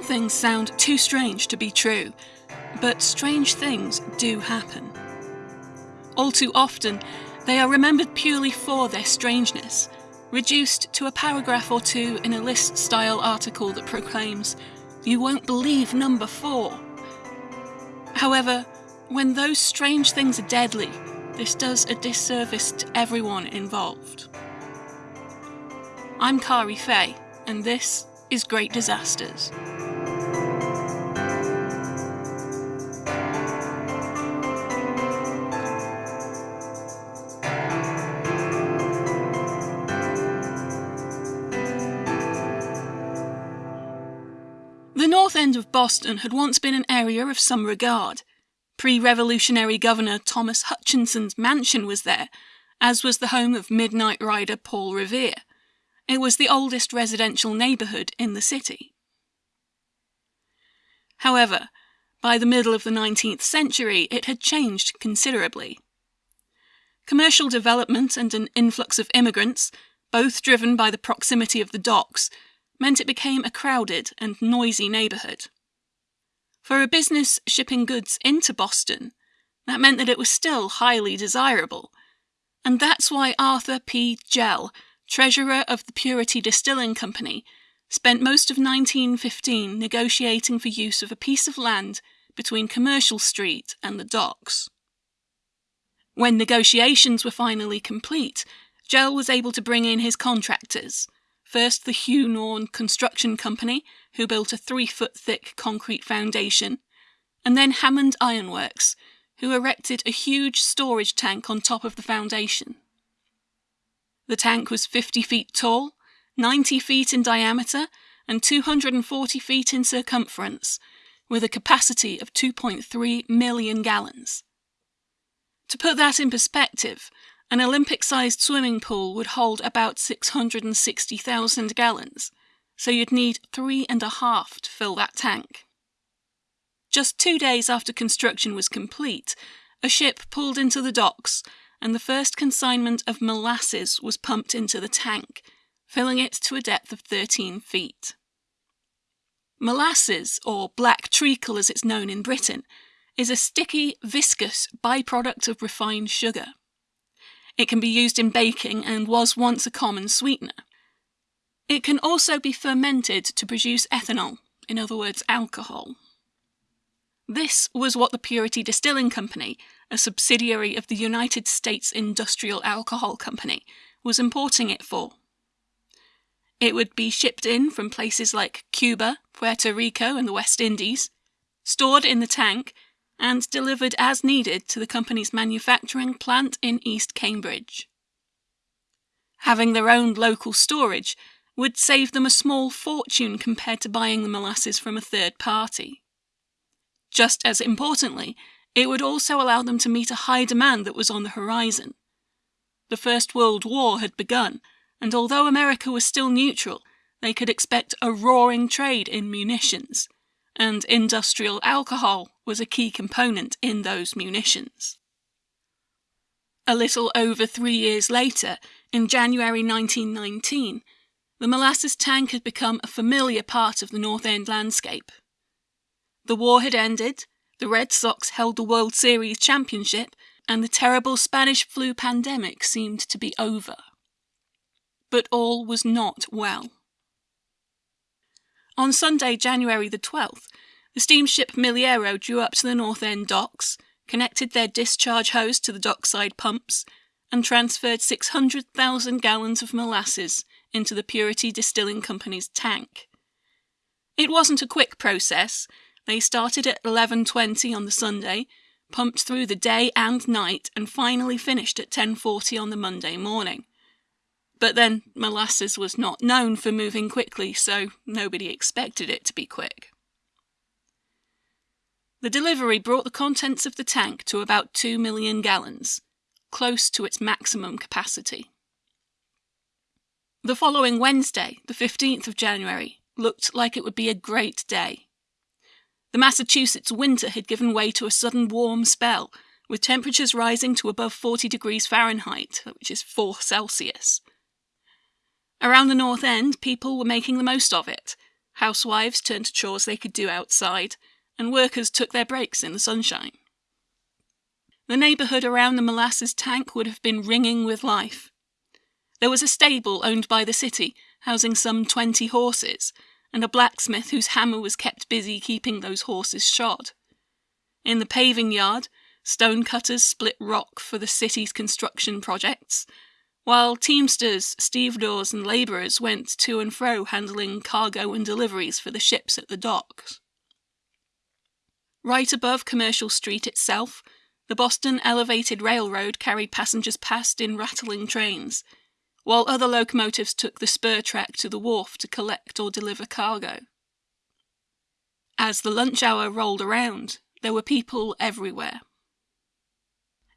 Some things sound too strange to be true, but strange things do happen. All too often, they are remembered purely for their strangeness, reduced to a paragraph or two in a list style article that proclaims, You won't believe number four. However, when those strange things are deadly, this does a disservice to everyone involved. I'm Kari Fay, and this is Great Disasters. End of Boston had once been an area of some regard. Pre revolutionary Governor Thomas Hutchinson's mansion was there, as was the home of midnight rider Paul Revere. It was the oldest residential neighbourhood in the city. However, by the middle of the 19th century, it had changed considerably. Commercial development and an influx of immigrants, both driven by the proximity of the docks, meant it became a crowded and noisy neighbourhood. For a business shipping goods into Boston, that meant that it was still highly desirable. And that's why Arthur P. Jell, treasurer of the Purity Distilling Company, spent most of 1915 negotiating for use of a piece of land between Commercial Street and the docks. When negotiations were finally complete, Jell was able to bring in his contractors First, the Hugh Nawn Construction Company, who built a three foot thick concrete foundation, and then Hammond Ironworks, who erected a huge storage tank on top of the foundation. The tank was 50 feet tall, 90 feet in diameter, and 240 feet in circumference, with a capacity of 2.3 million gallons. To put that in perspective, an Olympic sized swimming pool would hold about 660,000 gallons, so you'd need three and a half to fill that tank. Just two days after construction was complete, a ship pulled into the docks and the first consignment of molasses was pumped into the tank, filling it to a depth of 13 feet. Molasses, or black treacle as it's known in Britain, is a sticky, viscous byproduct of refined sugar. It can be used in baking and was once a common sweetener. It can also be fermented to produce ethanol, in other words, alcohol. This was what the Purity Distilling Company, a subsidiary of the United States Industrial Alcohol Company, was importing it for. It would be shipped in from places like Cuba, Puerto Rico, and the West Indies, stored in the tank, and delivered as needed to the company's manufacturing plant in East Cambridge. Having their own local storage would save them a small fortune compared to buying the molasses from a third party. Just as importantly, it would also allow them to meet a high demand that was on the horizon. The First World War had begun, and although America was still neutral, they could expect a roaring trade in munitions and industrial alcohol was a key component in those munitions. A little over three years later, in January 1919, the molasses tank had become a familiar part of the North End landscape. The war had ended, the Red Sox held the World Series championship, and the terrible Spanish flu pandemic seemed to be over. But all was not well. On Sunday, January the 12th, the steamship Miliero drew up to the North End docks, connected their discharge hose to the dockside pumps, and transferred 600,000 gallons of molasses into the Purity Distilling Company's tank. It wasn't a quick process. They started at 11:20 on the Sunday, pumped through the day and night, and finally finished at 10:40 on the Monday morning. But then molasses was not known for moving quickly, so nobody expected it to be quick. The delivery brought the contents of the tank to about 2 million gallons, close to its maximum capacity. The following Wednesday, the 15th of January, looked like it would be a great day. The Massachusetts winter had given way to a sudden warm spell, with temperatures rising to above 40 degrees Fahrenheit, which is 4 Celsius. Around the North End, people were making the most of it. Housewives turned to chores they could do outside, and workers took their breaks in the sunshine. The neighborhood around the molasses tank would have been ringing with life. There was a stable owned by the city, housing some 20 horses, and a blacksmith whose hammer was kept busy keeping those horses shod. In the paving yard, stone cutters split rock for the city's construction projects, while teamsters, stevedores, and labourers went to and fro handling cargo and deliveries for the ships at the docks. Right above Commercial Street itself, the Boston Elevated Railroad carried passengers past in rattling trains, while other locomotives took the spur track to the wharf to collect or deliver cargo. As the lunch hour rolled around, there were people everywhere.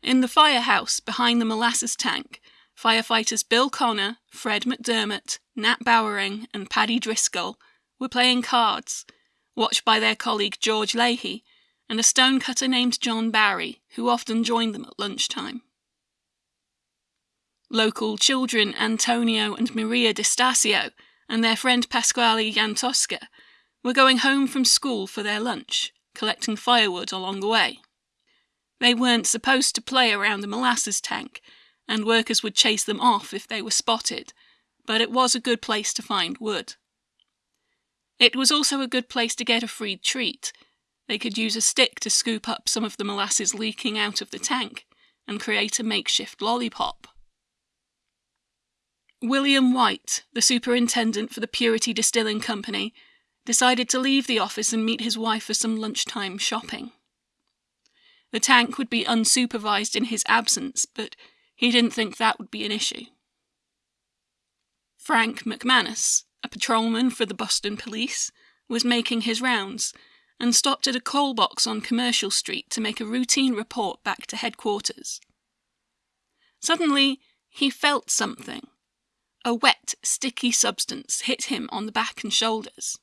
In the firehouse behind the molasses tank, firefighters Bill Connor, Fred McDermott, Nat Bowering, and Paddy Driscoll were playing cards, watched by their colleague George Leahy and a stonecutter named John Barry, who often joined them at lunchtime. Local children Antonio and Maria Di Stasio and their friend Pasquale Iantosca were going home from school for their lunch, collecting firewood along the way. They weren't supposed to play around the molasses tank, and workers would chase them off if they were spotted, but it was a good place to find wood. It was also a good place to get a free treat. They could use a stick to scoop up some of the molasses leaking out of the tank and create a makeshift lollipop. William White, the superintendent for the Purity Distilling Company, decided to leave the office and meet his wife for some lunchtime shopping. The tank would be unsupervised in his absence, but he didn't think that would be an issue. Frank McManus, a patrolman for the Boston Police, was making his rounds and stopped at a coal box on Commercial Street to make a routine report back to headquarters. Suddenly, he felt something. A wet, sticky substance hit him on the back and shoulders.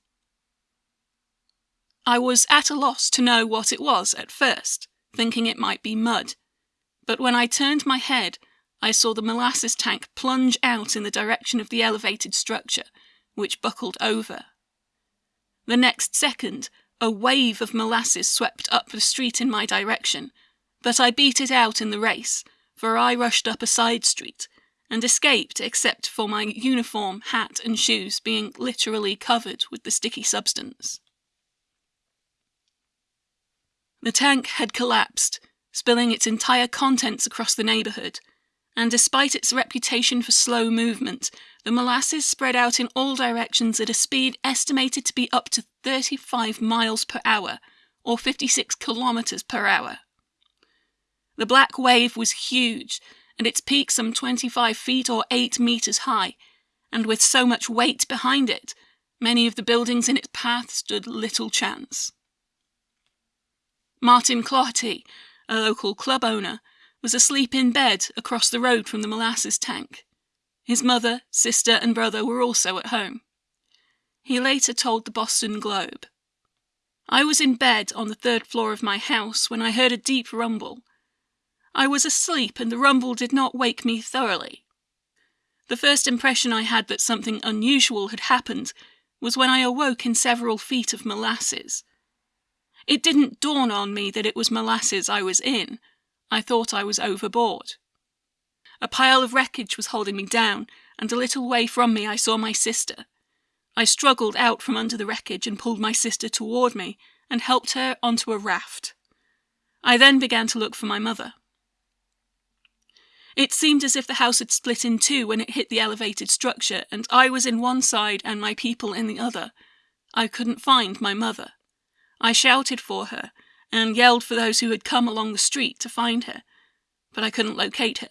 I was at a loss to know what it was at first, thinking it might be mud. But when I turned my head, I saw the molasses tank plunge out in the direction of the elevated structure, which buckled over. The next second, a wave of molasses swept up the street in my direction, but I beat it out in the race, for I rushed up a side street and escaped except for my uniform, hat, and shoes being literally covered with the sticky substance. The tank had collapsed, spilling its entire contents across the neighborhood, and despite its reputation for slow movement, the molasses spread out in all directions at a speed estimated to be up to 35 miles per hour, or 56 kilometers per hour. The black wave was huge, and its peak some 25 feet or 8 meters high, and with so much weight behind it, many of the buildings in its path stood little chance. Martin Cloherty, a local club owner, was asleep in bed across the road from the molasses tank. His mother, sister, and brother were also at home. He later told the Boston Globe I was in bed on the third floor of my house when I heard a deep rumble. I was asleep, and the rumble did not wake me thoroughly. The first impression I had that something unusual had happened was when I awoke in several feet of molasses. It didn't dawn on me that it was molasses I was in. I thought I was overboard. A pile of wreckage was holding me down, and a little way from me I saw my sister. I struggled out from under the wreckage and pulled my sister toward me and helped her onto a raft. I then began to look for my mother. It seemed as if the house had split in two when it hit the elevated structure, and I was in one side and my people in the other. I couldn't find my mother. I shouted for her and yelled for those who had come along the street to find her, but I couldn't locate her.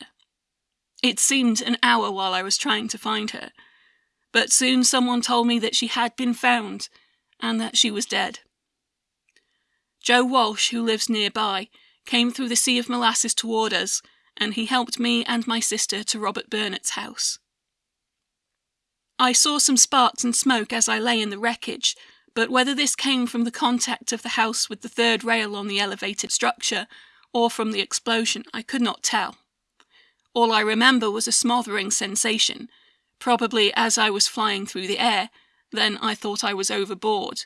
It seemed an hour while I was trying to find her, but soon someone told me that she had been found and that she was dead. Joe Walsh, who lives nearby, came through the sea of molasses toward us, and he helped me and my sister to Robert Burnett's house. I saw some sparks and smoke as I lay in the wreckage, but whether this came from the contact of the house with the third rail on the elevated structure, or from the explosion, I could not tell. All I remember was a smothering sensation, probably as I was flying through the air, Then I thought I was overboard.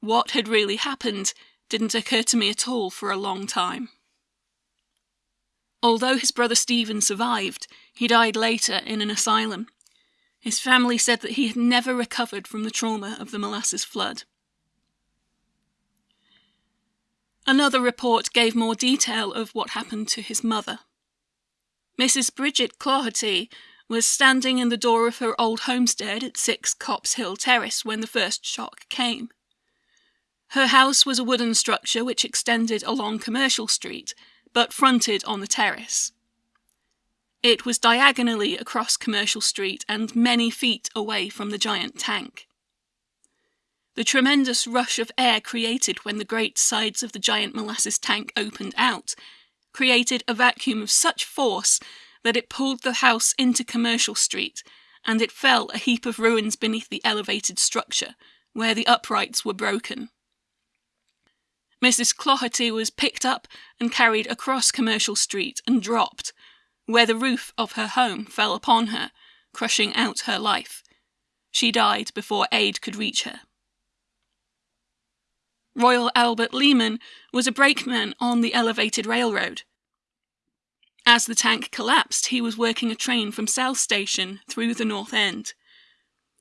What had really happened didn't occur to me at all for a long time. Although his brother Stephen survived, he died later in an asylum. His family said that he had never recovered from the trauma of the molasses flood. Another report gave more detail of what happened to his mother. Mrs. Bridget Cloherty was standing in the door of her old homestead at 6 Copp's Hill Terrace when the first shock came. Her house was a wooden structure which extended along Commercial Street, but fronted on the terrace. It was diagonally across Commercial Street and many feet away from the giant tank. The tremendous rush of air created when the great sides of the giant molasses tank opened out created a vacuum of such force that it pulled the house into Commercial Street, and it fell a heap of ruins beneath the elevated structure, where the uprights were broken. Mrs. Cloherty was picked up and carried across Commercial Street and dropped, where the roof of her home fell upon her, crushing out her life. She died before aid could reach her. Royal Albert Leeman was a brakeman on the elevated railroad. As the tank collapsed, he was working a train from South Station through the North End.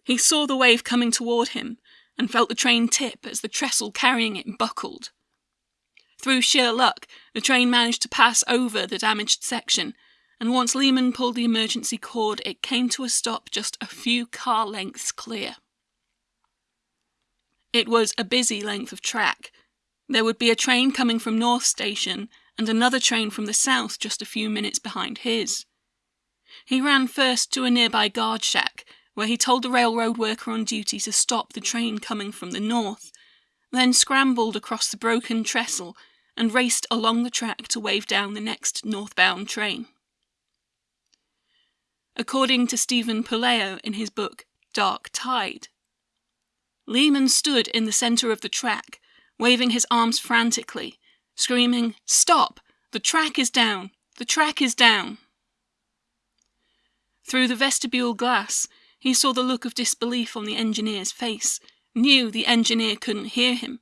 He saw the wave coming toward him and felt the train tip as the trestle carrying it buckled. Through sheer luck, the train managed to pass over the damaged section, and once Leeman pulled the emergency cord, it came to a stop just a few car lengths clear. It was a busy length of track. There would be a train coming from North Station and another train from the south just a few minutes behind his. He ran first to a nearby guard shack, where he told the railroad worker on duty to stop the train coming from the north, then scrambled across the broken trestle and raced along the track to wave down the next northbound train. According to Stephen Puleo in his book Dark Tide, Leeman stood in the center of the track, waving his arms frantically, screaming, Stop! The track is down! The track is down! Through the vestibule glass, he saw the look of disbelief on the engineer's face, knew the engineer couldn't hear him,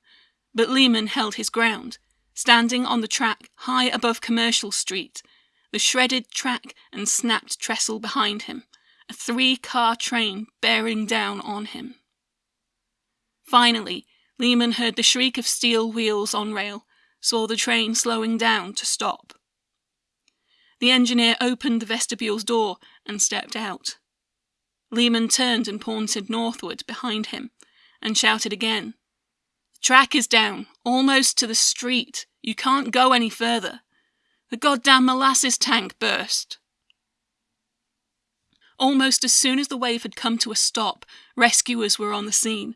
but Leeman held his ground, standing on the track high above Commercial Street, the shredded track and snapped trestle behind him, a three car train bearing down on him. Finally, Leeman heard the shriek of steel wheels on rail, saw the train slowing down to stop. The engineer opened the vestibule's door and stepped out. Leeman turned and pointed northward behind him and shouted again. The track is down, almost to the street. You can't go any further. The goddamn molasses tank burst. Almost as soon as the wave had come to a stop, rescuers were on the scene.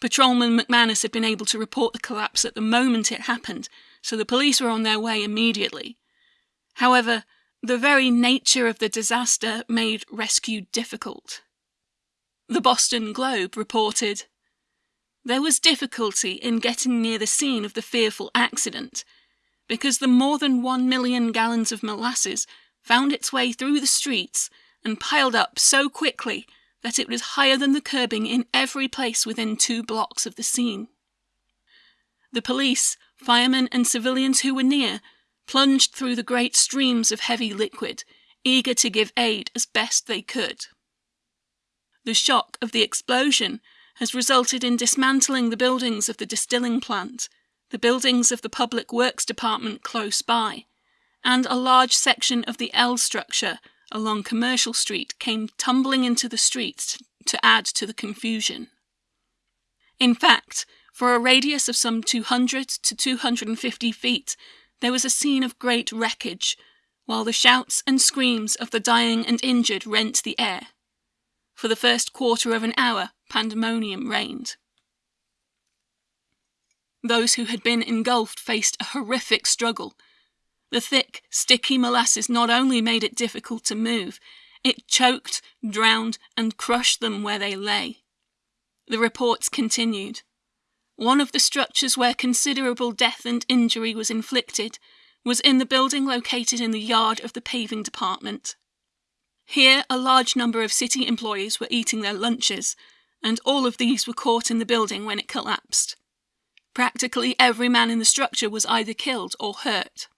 Patrolman McManus had been able to report the collapse at the moment it happened, so the police were on their way immediately. However, the very nature of the disaster made rescue difficult. The Boston Globe reported There was difficulty in getting near the scene of the fearful accident because the more than one million gallons of molasses found its way through the streets and piled up so quickly that it was higher than the curbing in every place within two blocks of the scene. The police, firemen, and civilians who were near plunged through the great streams of heavy liquid, eager to give aid as best they could. The shock of the explosion has resulted in dismantling the buildings of the distilling plant, the buildings of the Public Works Department close by, and a large section of the L structure along Commercial Street came tumbling into the streets to add to the confusion. In fact, for a radius of some 200 to 250 feet, there was a scene of great wreckage, while the shouts and screams of the dying and injured rent the air. For the first quarter of an hour, pandemonium reigned. Those who had been engulfed faced a horrific struggle the thick, sticky molasses not only made it difficult to move, it choked, drowned, and crushed them where they lay. The reports continued. One of the structures where considerable death and injury was inflicted was in the building located in the yard of the paving department. Here, a large number of city employees were eating their lunches, and all of these were caught in the building when it collapsed. Practically every man in the structure was either killed or hurt.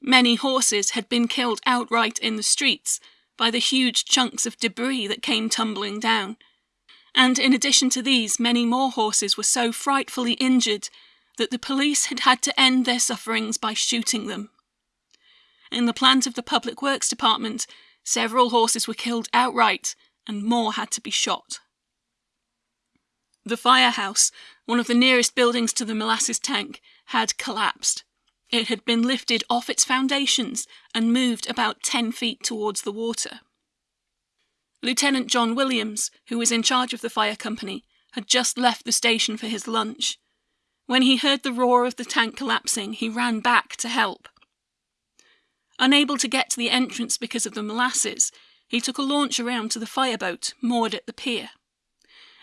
Many horses had been killed outright in the streets by the huge chunks of debris that came tumbling down. And in addition to these, many more horses were so frightfully injured that the police had had to end their sufferings by shooting them. In the plant of the Public Works Department, several horses were killed outright and more had to be shot. The firehouse, one of the nearest buildings to the molasses tank, had collapsed. It had been lifted off its foundations and moved about 10 feet towards the water. Lieutenant John Williams, who was in charge of the fire company, had just left the station for his lunch. When he heard the roar of the tank collapsing, he ran back to help. Unable to get to the entrance because of the molasses, he took a launch around to the fireboat moored at the pier.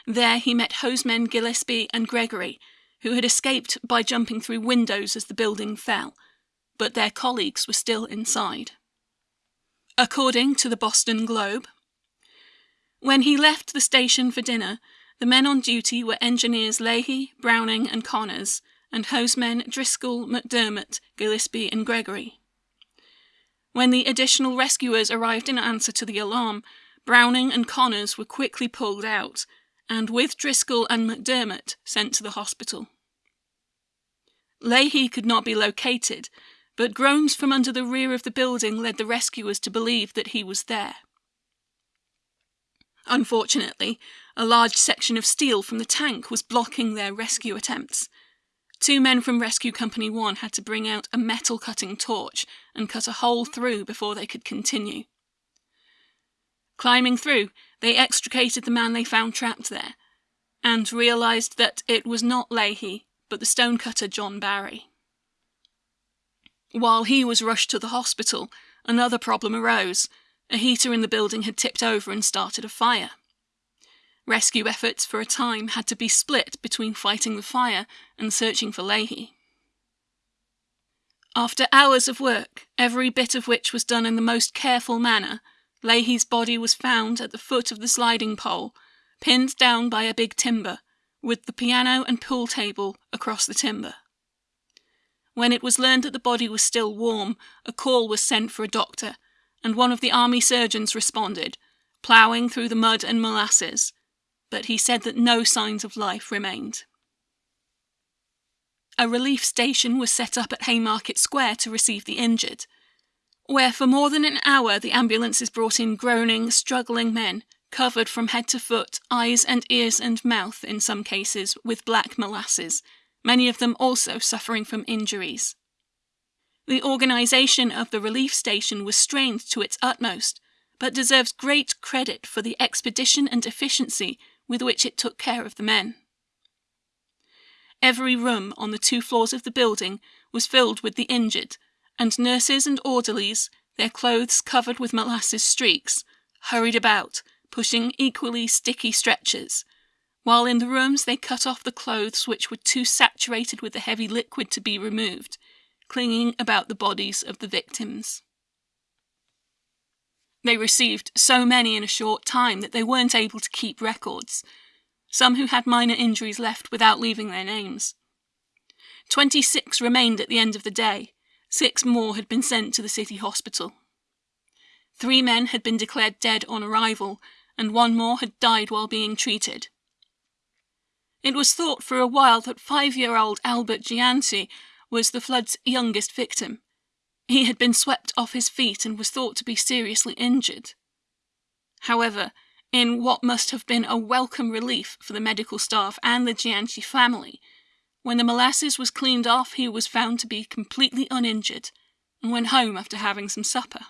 There he met hosemen Gillespie and Gregory, who had escaped by jumping through windows as the building fell, but their colleagues were still inside. According to the Boston Globe, when he left the station for dinner, the men on duty were engineers Leahy, Browning, and Connors, and hosemen Driscoll, McDermott, Gillespie, and Gregory. When the additional rescuers arrived in answer to the alarm, Browning and Connors were quickly pulled out, and with Driscoll and McDermott sent to the hospital. Leahy could not be located, but groans from under the rear of the building led the rescuers to believe that he was there. Unfortunately, a large section of steel from the tank was blocking their rescue attempts, Two men from Rescue Company 1 had to bring out a metal cutting torch and cut a hole through before they could continue. Climbing through, they extricated the man they found trapped there, and realised that it was not Leahy, but the stonecutter John Barry. While he was rushed to the hospital, another problem arose. A heater in the building had tipped over and started a fire. Rescue efforts for a time had to be split between fighting the fire and searching for Leahy. After hours of work, every bit of which was done in the most careful manner, Leahy's body was found at the foot of the sliding pole, pinned down by a big timber, with the piano and pool table across the timber. When it was learned that the body was still warm, a call was sent for a doctor, and one of the army surgeons responded, ploughing through the mud and molasses, but he said that no signs of life remained. A relief station was set up at Haymarket Square to receive the injured, where for more than an hour the ambulances brought in groaning, struggling men, covered from head to foot, eyes and ears and mouth in some cases, with black molasses, many of them also suffering from injuries. The organisation of the relief station was strained to its utmost, but deserves great credit for the expedition and efficiency with which it took care of the men. Every room on the two floors of the building was filled with the injured, and nurses and orderlies, their clothes covered with molasses streaks, hurried about, pushing equally sticky stretchers, while in the rooms they cut off the clothes which were too saturated with the heavy liquid to be removed, clinging about the bodies of the victims. They received so many in a short time that they weren't able to keep records. Some who had minor injuries left without leaving their names. Twenty six remained at the end of the day. Six more had been sent to the city hospital. Three men had been declared dead on arrival, and one more had died while being treated. It was thought for a while that five year old Albert Gianti was the flood's youngest victim. He had been swept off his feet and was thought to be seriously injured. However, in what must have been a welcome relief for the medical staff and the Gianchi family, when the molasses was cleaned off, he was found to be completely uninjured and went home after having some supper.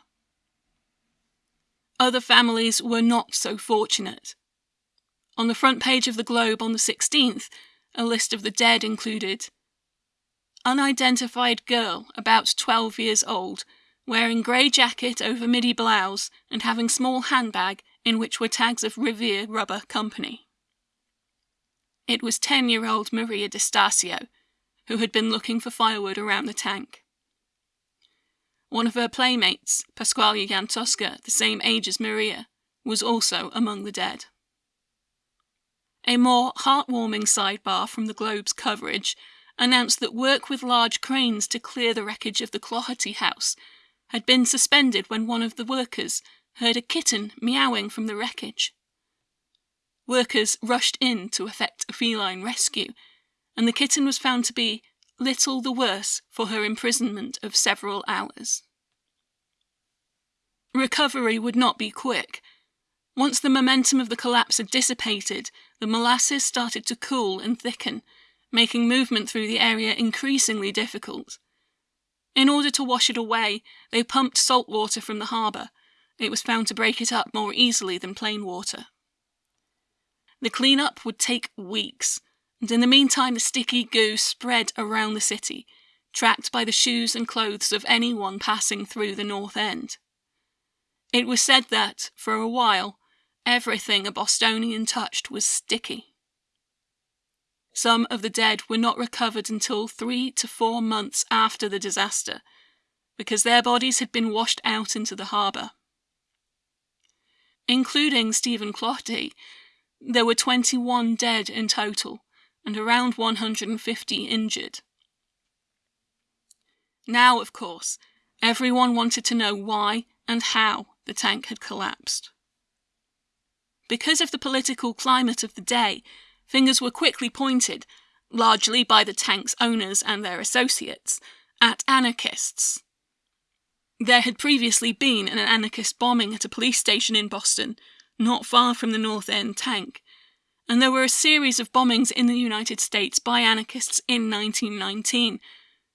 Other families were not so fortunate. On the front page of the Globe on the 16th, a list of the dead included unidentified girl, about 12 years old, wearing grey jacket over midi blouse and having small handbag in which were tags of Revere Rubber Company. It was 10 year old Maria Di Stasio, who had been looking for firewood around the tank. One of her playmates, Pasquale Iantosca, the same age as Maria, was also among the dead. a more heartwarming sidebar from the Globe's coverage announced that work with large cranes to clear the wreckage of the Cloherty house had been suspended when one of the workers heard a kitten meowing from the wreckage. Workers rushed in to effect a feline rescue, and the kitten was found to be little the worse for her imprisonment of several hours. Recovery would not be quick. Once the momentum of the collapse had dissipated, the molasses started to cool and thicken, making movement through the area increasingly difficult. In order to wash it away, they pumped salt water from the harbour. It was found to break it up more easily than plain water. The clean-up would take weeks, and in the meantime the sticky goo spread around the city, tracked by the shoes and clothes of anyone passing through the North End. It was said that, for a while, everything a Bostonian touched was sticky. Some of the dead were not recovered until three to four months after the disaster, because their bodies had been washed out into the harbour. Including Stephen Cloherty, there were 21 dead in total, and around 150 injured. Now, of course, everyone wanted to know why and how the tank had collapsed. Because of the political climate of the day, fingers were quickly pointed, largely by the tank's owners and their associates, at anarchists. There had previously been an anarchist bombing at a police station in Boston, not far from the North End tank, and there were a series of bombings in the United States by anarchists in 1919,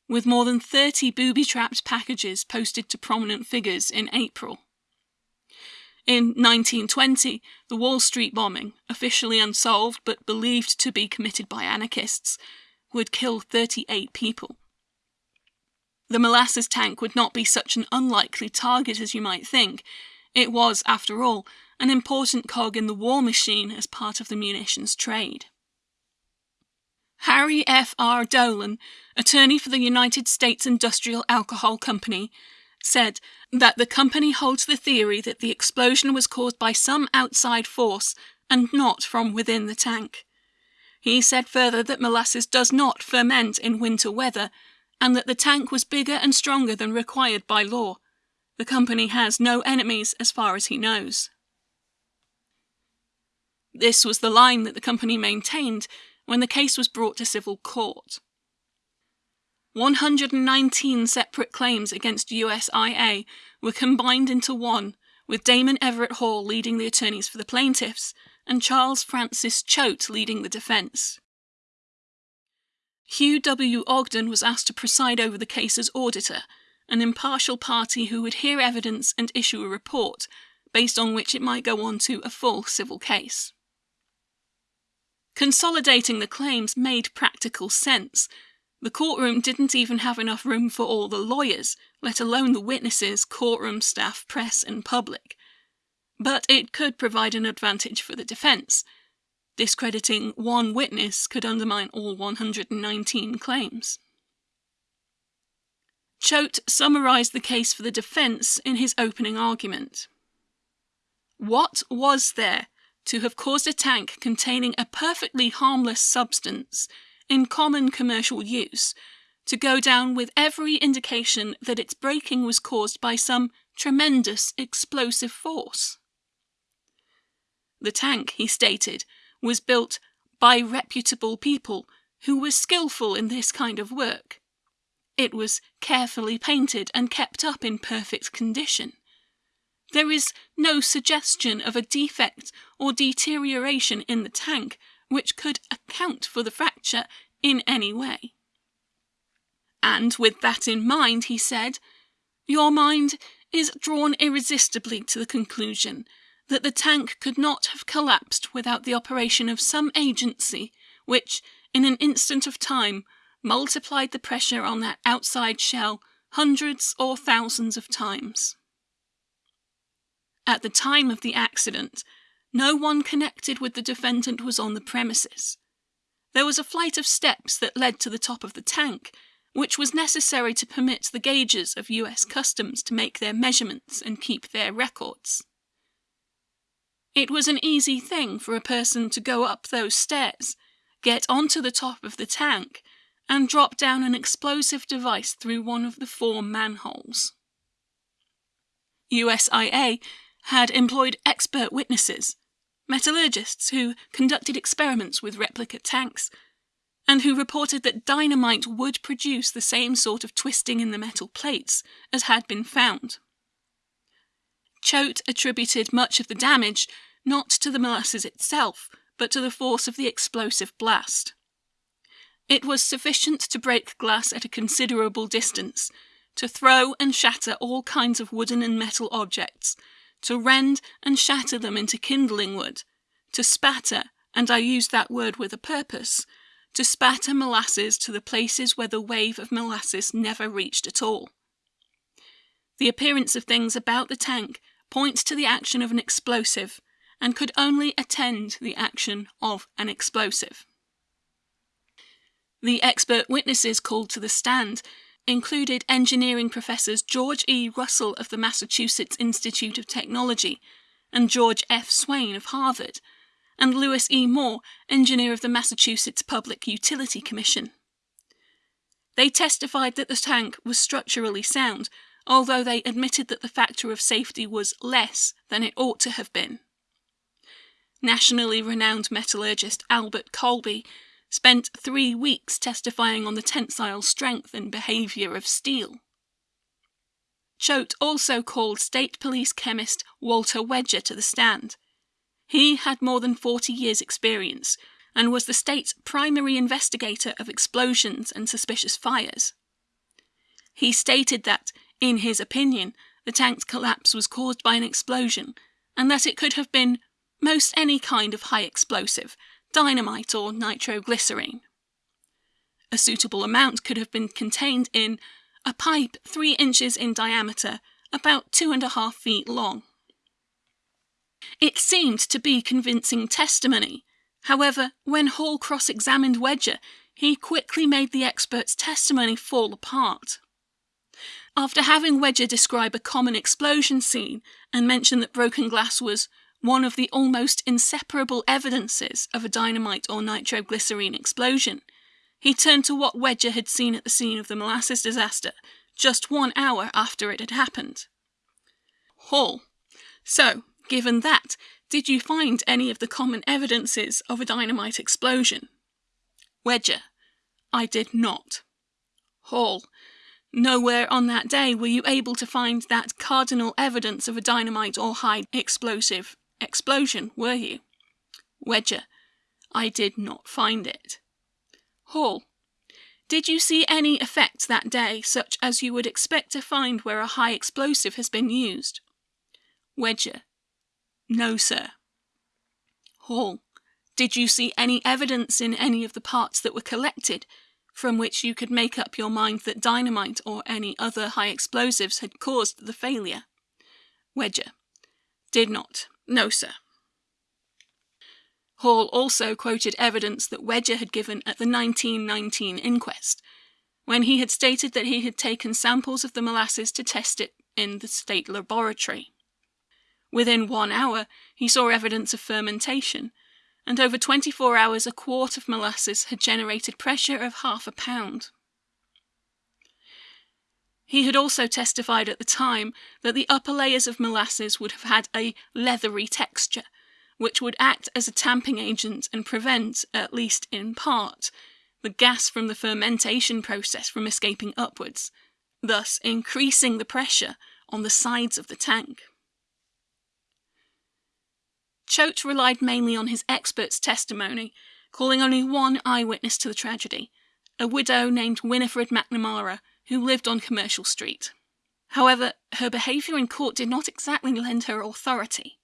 with more than 30 booby trapped packages posted to prominent figures in April. In 1920, the Wall Street bombing, officially unsolved but believed to be committed by anarchists, would kill 38 people. The molasses tank would not be such an unlikely target as you might think. It was, after all, an important cog in the war machine as part of the munitions trade. Harry F. R. Dolan, attorney for the United States Industrial Alcohol Company, said that the company holds the theory that the explosion was caused by some outside force and not from within the tank. He said further that molasses does not ferment in winter weather and that the tank was bigger and stronger than required by law. The company has no enemies as far as he knows. This was the line that the company maintained when the case was brought to civil court. 119 separate claims against USIA were combined into one, with Damon Everett Hall leading the attorneys for the plaintiffs and Charles Francis Choate leading the defence. Hugh W. Ogden was asked to preside over the case as auditor, an impartial party who would hear evidence and issue a report, based on which it might go on to a full civil case. Consolidating the claims made practical sense. The courtroom didn't even have enough room for all the lawyers, let alone the witnesses, courtroom staff, press, and public. But it could provide an advantage for the defense. Discrediting one witness could undermine all 119 claims. Choate summarized the case for the defense in his opening argument. What was there to have caused a tank containing a perfectly harmless substance in common commercial use to go down with every indication that its breaking was caused by some tremendous explosive force. The tank, he stated, was built by reputable people who were skilful in this kind of work. It was carefully painted and kept up in perfect condition. There is no suggestion of a defect or deterioration in the tank which could account for the fracture in any way. And with that in mind, he said, Your mind is drawn irresistibly to the conclusion that the tank could not have collapsed without the operation of some agency which, in an instant of time, multiplied the pressure on that outside shell hundreds or thousands of times. At the time of the accident, no one connected with the defendant was on the premises. There was a flight of steps that led to the top of the tank, which was necessary to permit the gauges of US Customs to make their measurements and keep their records. It was an easy thing for a person to go up those stairs, get onto the top of the tank, and drop down an explosive device through one of the four manholes. USIA had employed expert witnesses, metallurgists who conducted experiments with replica tanks, and who reported that dynamite would produce the same sort of twisting in the metal plates as had been found. Choate attributed much of the damage not to the molasses itself, but to the force of the explosive blast. It was sufficient to break glass at a considerable distance, to throw and shatter all kinds of wooden and metal objects, to rend and shatter them into kindling wood, to spatter, and I use that word with a purpose, to spatter molasses to the places where the wave of molasses never reached at all. The appearance of things about the tank points to the action of an explosive and could only attend the action of an explosive. The expert witnesses called to the stand included engineering professors George E. Russell of the Massachusetts Institute of Technology and George F. Swain of Harvard, and Lewis E. Moore, engineer of the Massachusetts Public Utility Commission. They testified that the tank was structurally sound, although they admitted that the factor of safety was less than it ought to have been. Nationally renowned metallurgist Albert Colby spent three weeks testifying on the tensile strength and behaviour of steel. Choate also called State Police chemist Walter Wedger to the stand. He had more than 40 years' experience and was the state's primary investigator of explosions and suspicious fires. He stated that, in his opinion, the tank's collapse was caused by an explosion and that it could have been most any kind of high explosive, dynamite or nitroglycerine. A suitable amount could have been contained in a pipe three inches in diameter, about two and a half feet long. It seemed to be convincing testimony. However, when Hall cross examined Wedger, he quickly made the expert's testimony fall apart. After having Wedger describe a common explosion scene and mention that broken glass was one of the almost inseparable evidences of a dynamite or nitroglycerine explosion. He turned to what Wedger had seen at the scene of the molasses disaster just one hour after it had happened. Hall. So, given that, did you find any of the common evidences of a dynamite explosion? Wedger. I did not. Hall. Nowhere on that day were you able to find that cardinal evidence of a dynamite or high explosive explosion, were you? Wedger. I did not find it. Hall. Did you see any effects that day, such as you would expect to find where a high explosive has been used? Wedger. No, sir. Hall. Did you see any evidence in any of the parts that were collected from which you could make up your mind that dynamite or any other high explosives had caused the failure? Wedger. Did not. No, sir. Hall also quoted evidence that Wedger had given at the 1919 inquest, when he had stated that he had taken samples of the molasses to test it in the state laboratory. Within one hour, he saw evidence of fermentation, and over 24 hours a quart of molasses had generated pressure of half a pound. He had also testified at the time that the upper layers of molasses would have had a leathery texture, which would act as a tamping agent and prevent, at least in part, the gas from the fermentation process from escaping upwards, thus increasing the pressure on the sides of the tank. Choate relied mainly on his expert's testimony, calling only one eyewitness to the tragedy, a widow named Winifred McNamara, who lived on Commercial Street. However, her behaviour in court did not exactly lend her authority.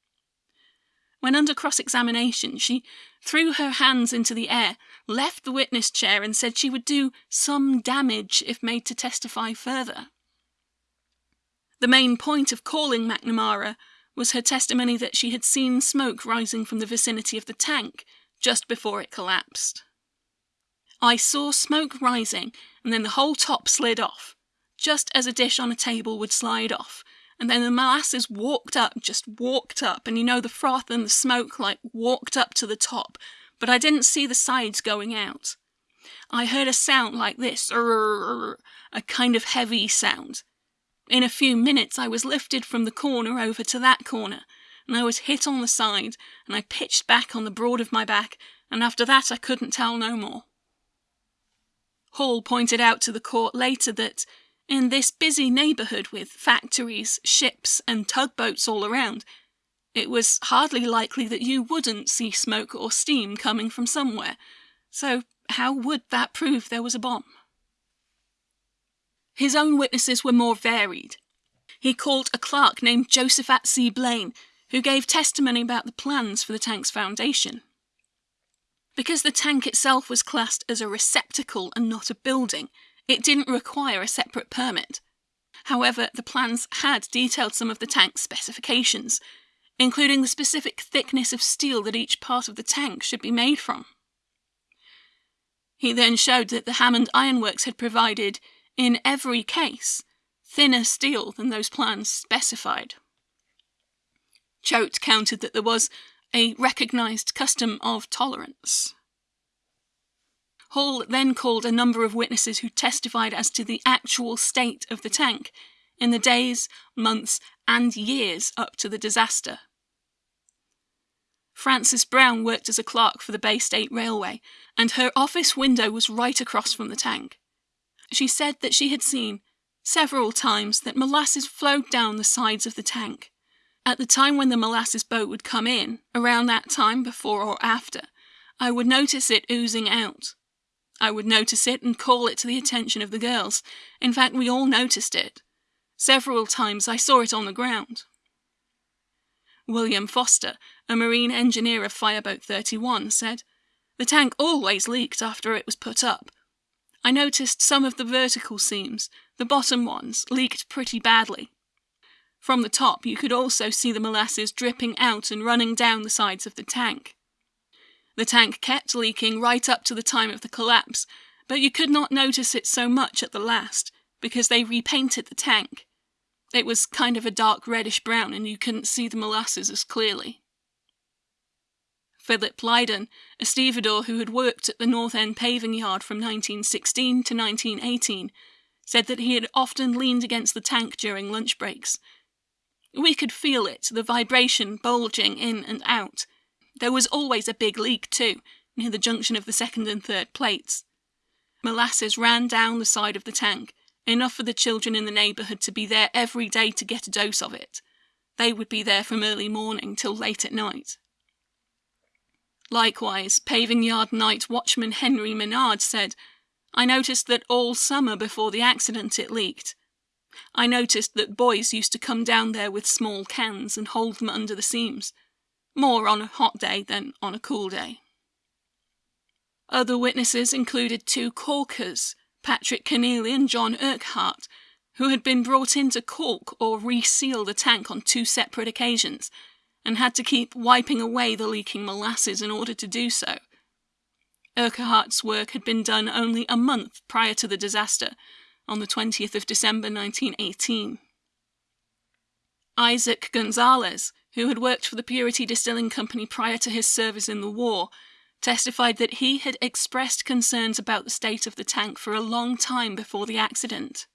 When under cross examination, she threw her hands into the air, left the witness chair, and said she would do some damage if made to testify further. The main point of calling McNamara was her testimony that she had seen smoke rising from the vicinity of the tank just before it collapsed. I saw smoke rising, and then the whole top slid off, just as a dish on a table would slide off, and then the molasses walked up, just walked up, and you know the froth and the smoke like walked up to the top, but I didn't see the sides going out. I heard a sound like this, a kind of heavy sound. In a few minutes, I was lifted from the corner over to that corner, and I was hit on the side, and I pitched back on the broad of my back, and after that I couldn't tell no more. Hall pointed out to the court later that in this busy neighbourhood with factories, ships, and tugboats all around, it was hardly likely that you wouldn't see smoke or steam coming from somewhere. So, how would that prove there was a bomb? His own witnesses were more varied. He called a clerk named Josephat C. Blaine, who gave testimony about the plans for the tank's foundation. Because the tank itself was classed as a receptacle and not a building, it didn't require a separate permit. However, the plans had detailed some of the tank's specifications, including the specific thickness of steel that each part of the tank should be made from. He then showed that the Hammond Ironworks had provided, in every case, thinner steel than those plans specified. Choate countered that there was a recognised custom of tolerance. Hall then called a number of witnesses who testified as to the actual state of the tank in the days, months, and years up to the disaster. Frances Brown worked as a clerk for the Bay State Railway, and her office window was right across from the tank. She said that she had seen several times that molasses flowed down the sides of the tank. At the time when the molasses boat would come in, around that time before or after, I would notice it oozing out. I would notice it and call it to the attention of the girls. In fact, we all noticed it. Several times I saw it on the ground. William Foster, a marine engineer of Fireboat 31, said, The tank always leaked after it was put up. I noticed some of the vertical seams, the bottom ones, leaked pretty badly. From the top, you could also see the molasses dripping out and running down the sides of the tank. The tank kept leaking right up to the time of the collapse, but you could not notice it so much at the last, because they repainted the tank. It was kind of a dark reddish brown and you couldn't see the molasses as clearly. Philip Lydon, a stevedore who had worked at the North End paving yard from 1916 to 1918, said that he had often leaned against the tank during lunch breaks. We could feel it, the vibration bulging in and out, there was always a big leak, too, near the junction of the second and third plates. Molasses ran down the side of the tank, enough for the children in the neighbourhood to be there every day to get a dose of it. They would be there from early morning till late at night. Likewise, paving yard night watchman Henry Menard said, I noticed that all summer before the accident it leaked. I noticed that boys used to come down there with small cans and hold them under the seams more on a hot day than on a cool day. Other witnesses included two caulkers, Patrick Keneally and John Urquhart, who had been brought in to caulk or reseal the tank on two separate occasions, and had to keep wiping away the leaking molasses in order to do so. Urquhart's work had been done only a month prior to the disaster, on the 20th of December 1918. Isaac Gonzalez, who had worked for the Purity Distilling Company prior to his service in the war, testified that he had expressed concerns about the state of the tank for a long time before the accident.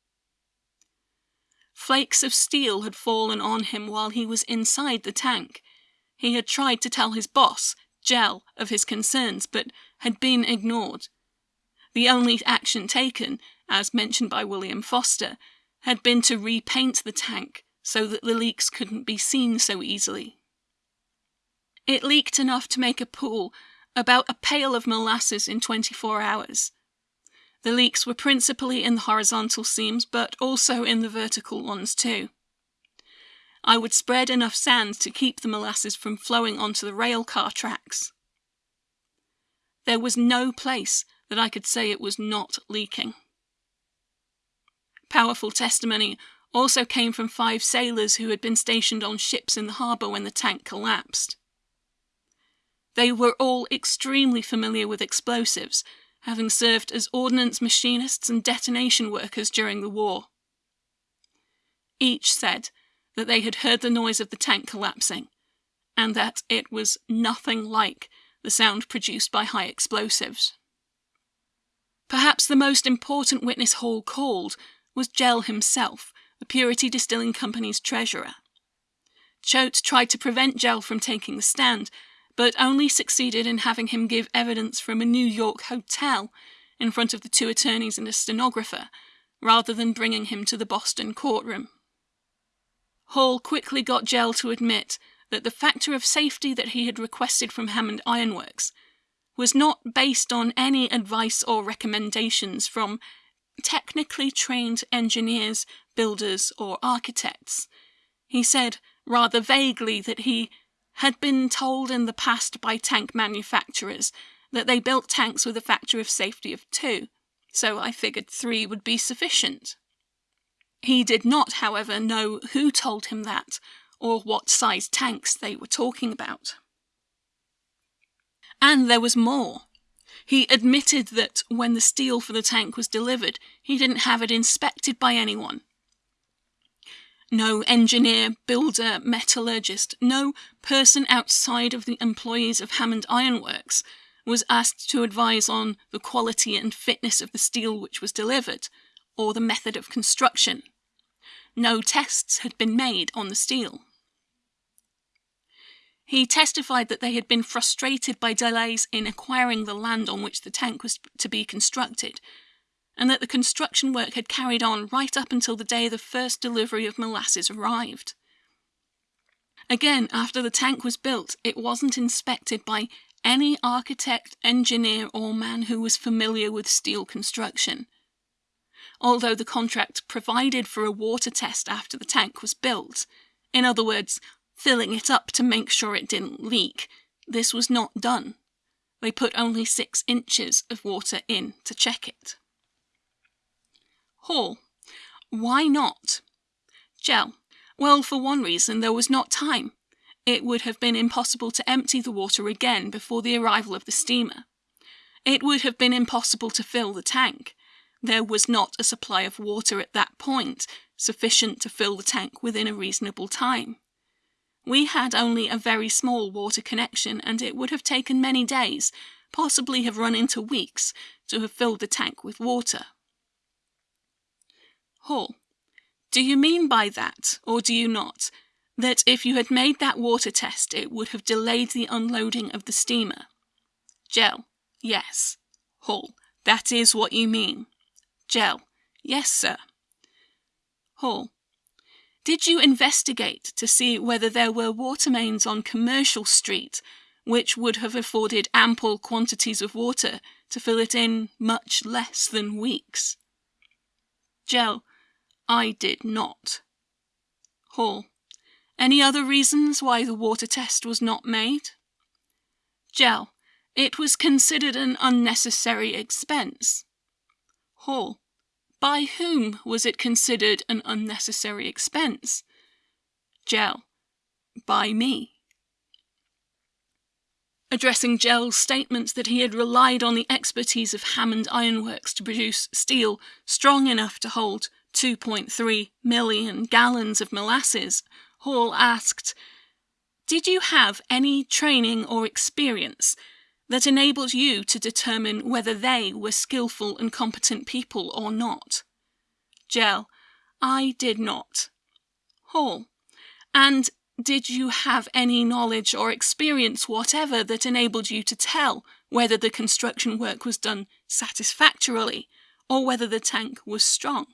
Flakes of steel had fallen on him while he was inside the tank. He had tried to tell his boss, Jell, of his concerns, but had been ignored. The only action taken, as mentioned by William Foster, had been to repaint the tank, so that the leaks couldn't be seen so easily. It leaked enough to make a pool, about a pail of molasses in 24 hours. The leaks were principally in the horizontal seams, but also in the vertical ones too. I would spread enough sand to keep the molasses from flowing onto the rail car tracks. There was no place that I could say it was not leaking. Powerful testimony also came from five sailors who had been stationed on ships in the harbour when the tank collapsed. They were all extremely familiar with explosives, having served as ordnance machinists and detonation workers during the war. Each said that they had heard the noise of the tank collapsing, and that it was nothing like the sound produced by high explosives. Perhaps the most important witness Hall called was Jell himself, the Purity Distilling Company's treasurer. Choate tried to prevent Jell from taking the stand, but only succeeded in having him give evidence from a New York hotel in front of the two attorneys and a stenographer, rather than bringing him to the Boston courtroom. Hall quickly got Jell to admit that the factor of safety that he had requested from Hammond Ironworks was not based on any advice or recommendations from technically trained engineers, builders, or architects. He said rather vaguely that he had been told in the past by tank manufacturers that they built tanks with a factor of safety of two, so I figured three would be sufficient. He did not, however, know who told him that or what size tanks they were talking about. And there was more. He admitted that when the steel for the tank was delivered, he didn't have it inspected by anyone. No engineer, builder, metallurgist, no person outside of the employees of Hammond Ironworks was asked to advise on the quality and fitness of the steel which was delivered, or the method of construction. No tests had been made on the steel. He testified that they had been frustrated by delays in acquiring the land on which the tank was to be constructed, and that the construction work had carried on right up until the day the first delivery of molasses arrived. Again, after the tank was built, it wasn't inspected by any architect, engineer, or man who was familiar with steel construction. Although the contract provided for a water test after the tank was built, in other words, filling it up to make sure it didn't leak. This was not done. They put only six inches of water in to check it. Hall. Why not? Jell. Well, for one reason, there was not time. It would have been impossible to empty the water again before the arrival of the steamer. It would have been impossible to fill the tank. There was not a supply of water at that point sufficient to fill the tank within a reasonable time. We had only a very small water connection, and it would have taken many days, possibly have run into weeks, to have filled the tank with water. Hall. Do you mean by that, or do you not, that if you had made that water test it would have delayed the unloading of the steamer? Jell. Yes. Hall. That is what you mean. Jell. Yes, sir. Hall. Did you investigate to see whether there were water mains on Commercial Street which would have afforded ample quantities of water to fill it in much less than weeks? Jell, I did not. Hall, any other reasons why the water test was not made? Jell, it was considered an unnecessary expense. Hall, by whom was it considered an unnecessary expense? Jell. By me. Addressing Jell's statements that he had relied on the expertise of Hammond Ironworks to produce steel strong enough to hold 2.3 million gallons of molasses, Hall asked, Did you have any training or experience that enabled you to determine whether they were skillful and competent people or not. Jell, I did not. Hall, and did you have any knowledge or experience whatever that enabled you to tell whether the construction work was done satisfactorily or whether the tank was strong?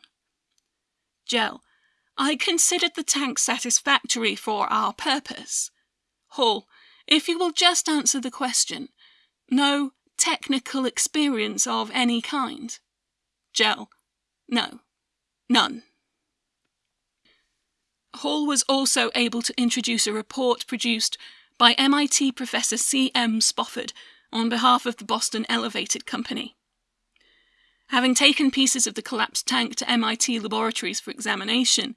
Jell, I considered the tank satisfactory for our purpose. Hall, if you will just answer the question, no technical experience of any kind? Jell. No. None. Hall was also able to introduce a report produced by MIT Professor C. M. Spofford on behalf of the Boston Elevated Company. Having taken pieces of the collapsed tank to MIT laboratories for examination,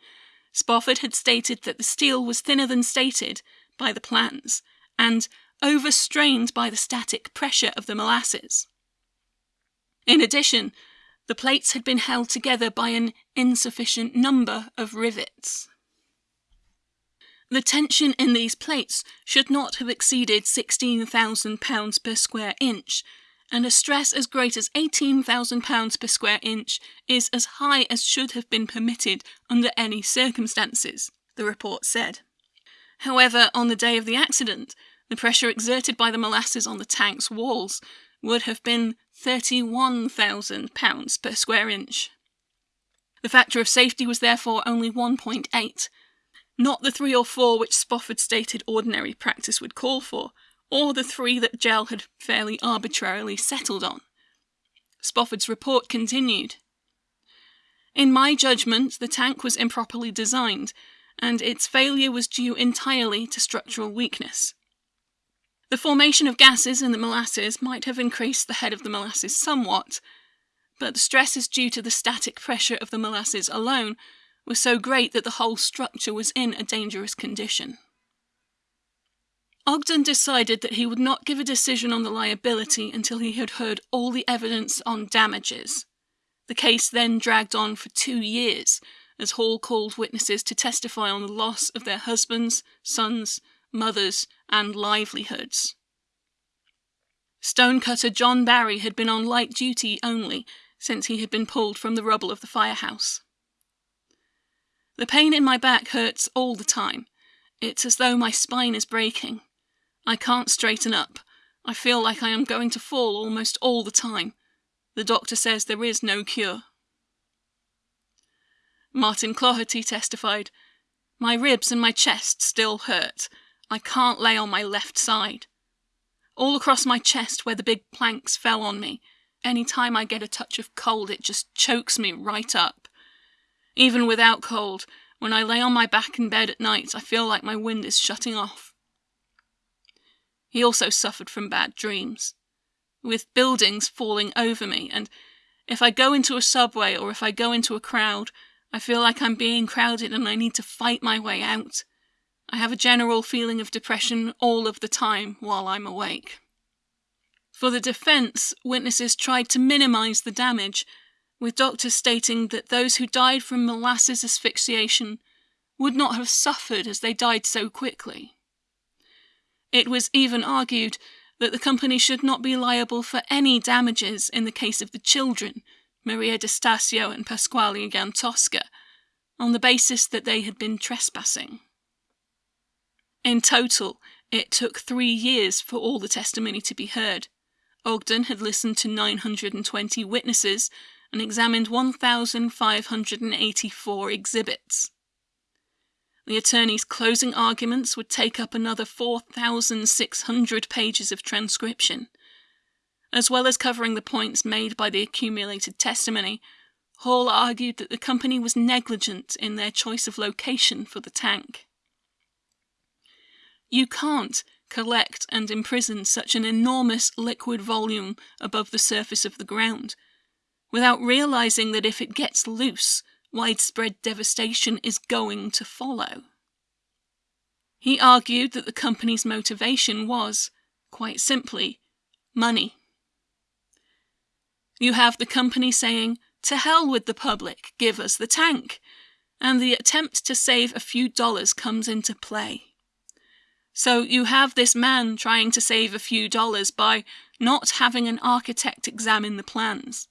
Spofford had stated that the steel was thinner than stated by the plans, and overstrained by the static pressure of the molasses. In addition, the plates had been held together by an insufficient number of rivets. The tension in these plates should not have exceeded £16,000 per square inch, and a stress as great as £18,000 per square inch is as high as should have been permitted under any circumstances, the report said. However, on the day of the accident, the pressure exerted by the molasses on the tank's walls would have been £31,000 per square inch. The factor of safety was therefore only 1.8, not the 3 or 4 which Spofford stated ordinary practice would call for, or the 3 that Jell had fairly arbitrarily settled on. Spofford's report continued. In my judgment, the tank was improperly designed, and its failure was due entirely to structural weakness. The formation of gases in the molasses might have increased the head of the molasses somewhat, but the stresses due to the static pressure of the molasses alone were so great that the whole structure was in a dangerous condition. Ogden decided that he would not give a decision on the liability until he had heard all the evidence on damages. The case then dragged on for two years, as Hall called witnesses to testify on the loss of their husbands, sons, mothers, and livelihoods. Stonecutter John Barry had been on light duty only since he had been pulled from the rubble of the firehouse. The pain in my back hurts all the time. It's as though my spine is breaking. I can't straighten up. I feel like I am going to fall almost all the time. The doctor says there is no cure. Martin Cloherty testified, My ribs and my chest still hurt. I can't lay on my left side. All across my chest where the big planks fell on me. Any time I get a touch of cold, it just chokes me right up. Even without cold, when I lay on my back in bed at night, I feel like my wind is shutting off. He also suffered from bad dreams, with buildings falling over me, and if I go into a subway or if I go into a crowd, I feel like I'm being crowded and I need to fight my way out. I have a general feeling of depression all of the time while I'm awake. For the defense, witnesses tried to minimize the damage with doctors stating that those who died from molasses asphyxiation would not have suffered as they died so quickly. It was even argued that the company should not be liable for any damages in the case of the children, Maria Stasio and Pasquale Iantosca, on the basis that they had been trespassing. In total, it took three years for all the testimony to be heard. Ogden had listened to 920 witnesses and examined 1,584 exhibits. The attorney's closing arguments would take up another 4,600 pages of transcription. As well as covering the points made by the accumulated testimony, Hall argued that the company was negligent in their choice of location for the tank. You can't collect and imprison such an enormous liquid volume above the surface of the ground without realizing that if it gets loose, widespread devastation is going to follow. He argued that the company's motivation was, quite simply, money. You have the company saying, to hell with the public, give us the tank, and the attempt to save a few dollars comes into play. So you have this man trying to save a few dollars by not having an architect examine the plans,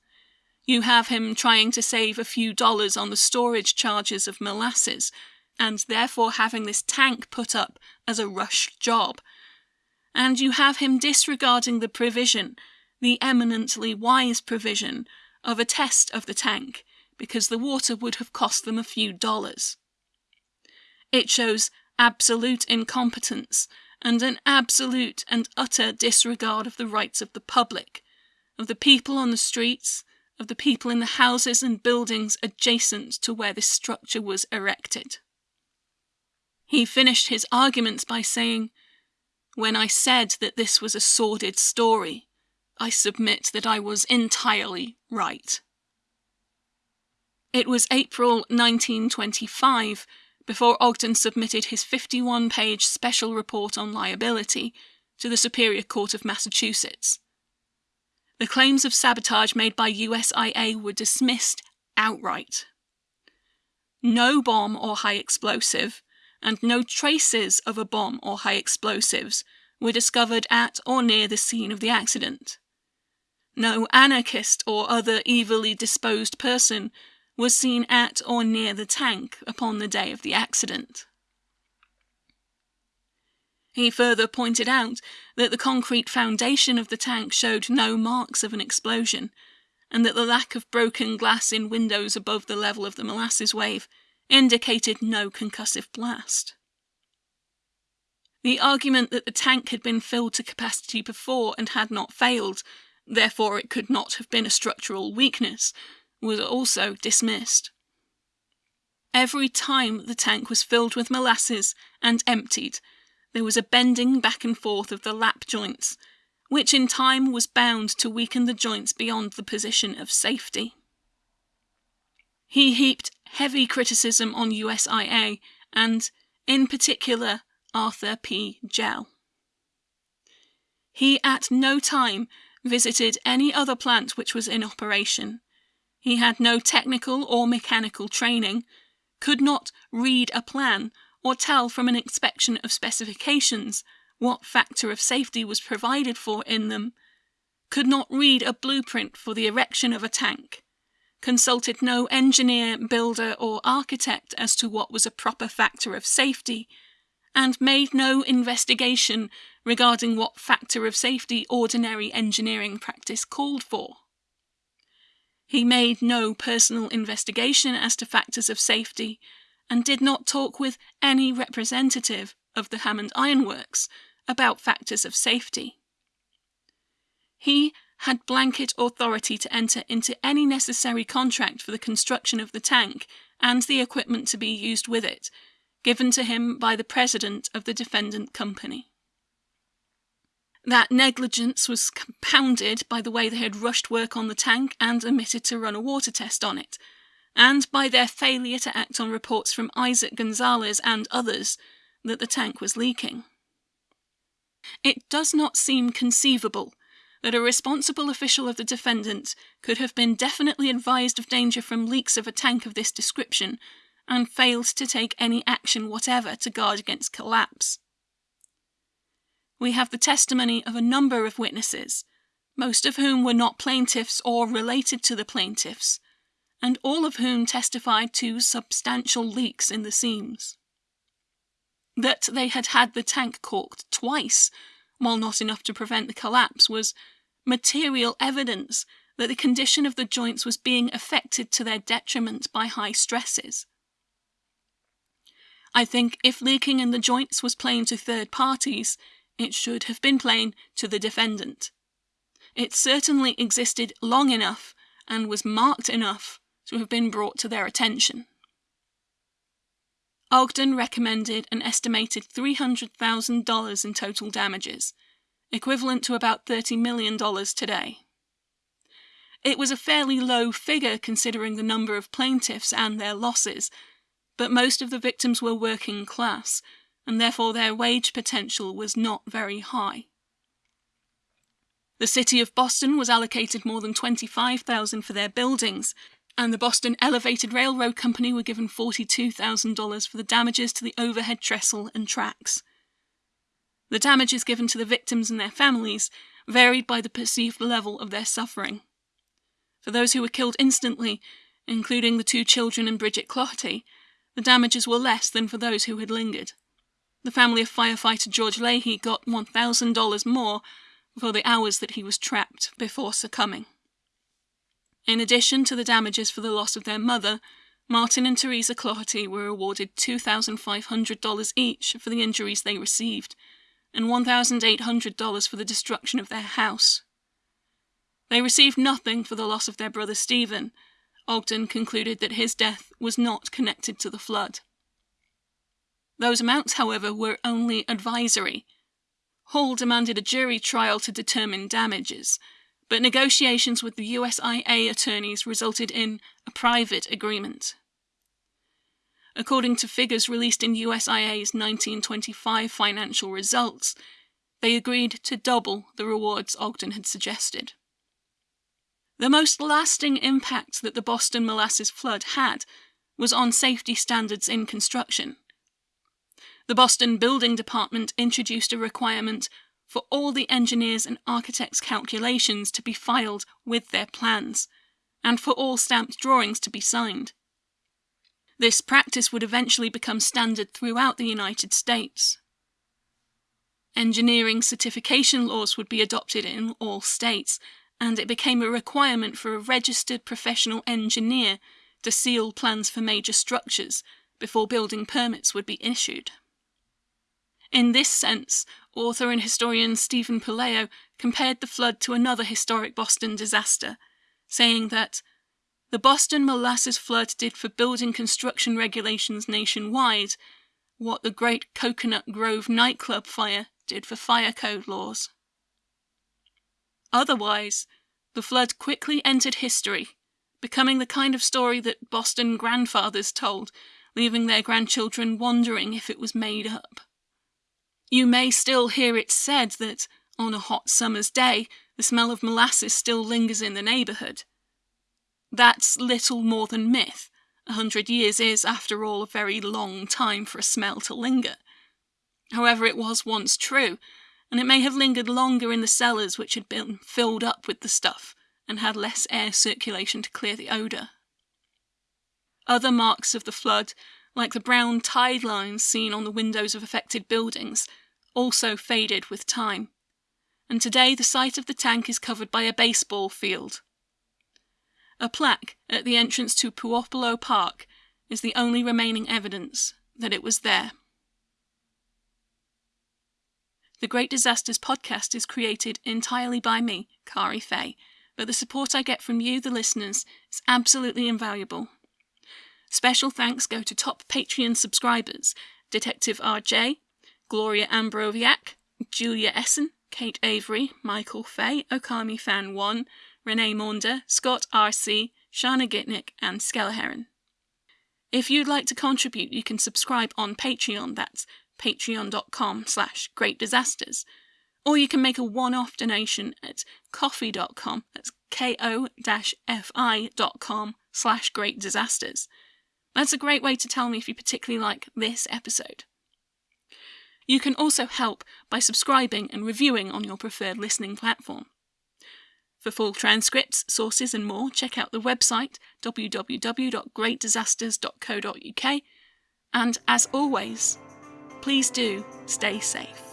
you have him trying to save a few dollars on the storage charges of molasses, and therefore having this tank put up as a rush job. And you have him disregarding the provision, the eminently wise provision, of a test of the tank, because the water would have cost them a few dollars. It shows absolute incompetence and an absolute and utter disregard of the rights of the public, of the people on the streets, of the people in the houses and buildings adjacent to where this structure was erected. He finished his arguments by saying, When I said that this was a sordid story, I submit that I was entirely right. It was April 1925 before Ogden submitted his 51 page special report on liability to the Superior Court of Massachusetts. The claims of sabotage made by USIA were dismissed outright. No bomb or high explosive, and no traces of a bomb or high explosives were discovered at or near the scene of the accident. No anarchist or other evilly disposed person was seen at or near the tank upon the day of the accident. He further pointed out that the concrete foundation of the tank showed no marks of an explosion, and that the lack of broken glass in windows above the level of the molasses wave indicated no concussive blast. The argument that the tank had been filled to capacity before and had not failed, therefore it could not have been a structural weakness, was also dismissed. Every time the tank was filled with molasses and emptied, there was a bending back and forth of the lap joints, which in time was bound to weaken the joints beyond the position of safety. He heaped heavy criticism on USIA and, in particular, Arthur P. Jell. He at no time visited any other plant which was in operation. He had no technical or mechanical training, could not read a plan or tell from an inspection of specifications what factor of safety was provided for in them, could not read a blueprint for the erection of a tank, consulted no engineer, builder, or architect as to what was a proper factor of safety, and made no investigation regarding what factor of safety ordinary engineering practice called for. He made no personal investigation as to factors of safety and did not talk with any representative of the Hammond Iron Works about factors of safety. He had blanket authority to enter into any necessary contract for the construction of the tank and the equipment to be used with it, given to him by the president of the defendant company. That negligence was compounded by the way they had rushed work on the tank and omitted to run a water test on it, and by their failure to act on reports from Isaac Gonzalez and others that the tank was leaking. It does not seem conceivable that a responsible official of the defendant could have been definitely advised of danger from leaks of a tank of this description and failed to take any action whatever to guard against collapse. We have the testimony of a number of witnesses, most of whom were not plaintiffs or related to the plaintiffs, and all of whom testified to substantial leaks in the seams. That they had had the tank caulked twice, while not enough to prevent the collapse, was material evidence that the condition of the joints was being affected to their detriment by high stresses. I think if leaking in the joints was plain to third parties, it should have been plain to the defendant. It certainly existed long enough and was marked enough to have been brought to their attention. Ogden recommended an estimated $300,000 in total damages, equivalent to about $30 million today. It was a fairly low figure considering the number of plaintiffs and their losses, but most of the victims were working class, and therefore their wage potential was not very high. The city of Boston was allocated more than 25,000 for their buildings, and the Boston Elevated Railroad Company were given $42,000 for the damages to the overhead trestle and tracks. The damages given to the victims and their families varied by the perceived level of their suffering. For those who were killed instantly, including the two children and Bridget Cloherty, the damages were less than for those who had lingered. The family of firefighter George Leahy got $1,000 more for the hours that he was trapped before succumbing. In addition to the damages for the loss of their mother, Martin and Teresa Cloherty were awarded $2,500 each for the injuries they received, and $1,800 for the destruction of their house. They received nothing for the loss of their brother Stephen. Ogden concluded that his death was not connected to the flood. Those amounts, however, were only advisory. Hall demanded a jury trial to determine damages, but negotiations with the USIA attorneys resulted in a private agreement. According to figures released in USIA's 1925 financial results, they agreed to double the rewards Ogden had suggested. The most lasting impact that the Boston molasses flood had was on safety standards in construction. The Boston Building Department introduced a requirement for all the engineers' and architects' calculations to be filed with their plans, and for all stamped drawings to be signed. This practice would eventually become standard throughout the United States. Engineering certification laws would be adopted in all states, and it became a requirement for a registered professional engineer to seal plans for major structures before building permits would be issued. In this sense, author and historian Stephen Puleo compared the flood to another historic Boston disaster, saying that the Boston molasses flood did for building construction regulations nationwide what the Great Coconut Grove nightclub fire did for fire code laws. Otherwise, the flood quickly entered history, becoming the kind of story that Boston grandfathers told, leaving their grandchildren wondering if it was made up. You may still hear it said that, on a hot summer's day, the smell of molasses still lingers in the neighborhood. That's little more than myth. A hundred years is, after all, a very long time for a smell to linger. However, it was once true, and it may have lingered longer in the cellars which had been filled up with the stuff and had less air circulation to clear the odour. Other marks of the flood, like the brown tide lines seen on the windows of affected buildings, also faded with time, and today the site of the tank is covered by a baseball field. A plaque at the entrance to Puopolo Park is the only remaining evidence that it was there. The Great Disasters podcast is created entirely by me, Kari Fay, but the support I get from you, the listeners, is absolutely invaluable. Special thanks go to top Patreon subscribers Detective RJ, Gloria Ambroviak, Julia Essen, Kate Avery, Michael Fay, Okami Fan 1, Renee Maunder, Scott R.C., Shana Gitnick, and Skelleheron. If you'd like to contribute, you can subscribe on Patreon, that's patreon.com slash greatdisasters. Or you can make a one-off donation at ko-fi.com, that's ko-fi.com slash greatdisasters. That's a great way to tell me if you particularly like this episode. You can also help by subscribing and reviewing on your preferred listening platform. For full transcripts, sources, and more, check out the website www.greatdisasters.co.uk. And as always, please do stay safe.